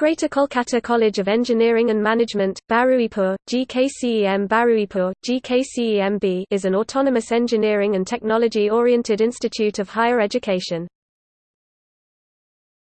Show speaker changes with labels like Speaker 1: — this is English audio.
Speaker 1: Greater Kolkata College of Engineering and Management, Baruipur, GKCEM Baruipur, GKCEMB is an autonomous engineering and technology-oriented institute of higher education.